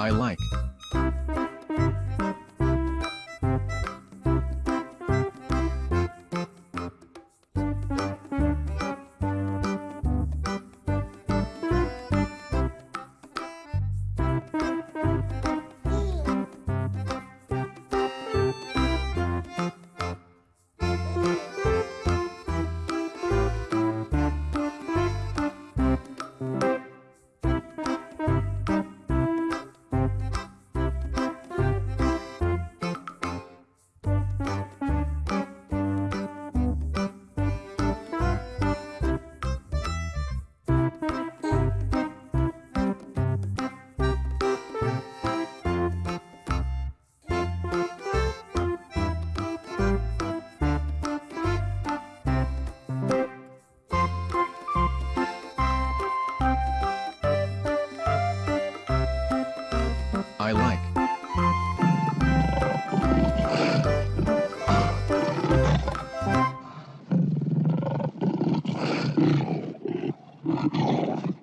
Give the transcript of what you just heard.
I like. I like. Oh.